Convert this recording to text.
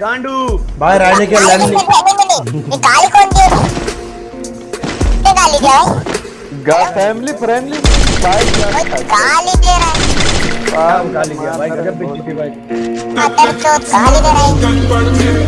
गांडू। भाई राजे के गाली लैंड ये गाली कौन दी गाली दे भाई फैमिली फ्रेंडली भाई गाली दे रहा है। गाली गया भाई गजब बेइज्जती भाई अतर चोट गाली दे रहा है।